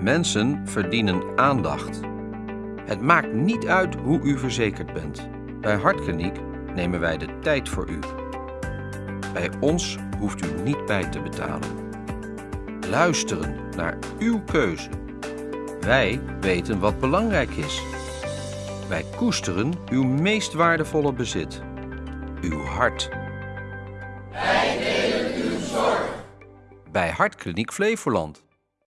Mensen verdienen aandacht. Het maakt niet uit hoe u verzekerd bent. Bij Hartkliniek nemen wij de tijd voor u. Bij ons hoeft u niet bij te betalen. Luisteren naar uw keuze. Wij weten wat belangrijk is. Wij koesteren uw meest waardevolle bezit. Uw hart. Wij delen uw zorg. Bij Hartkliniek Flevoland.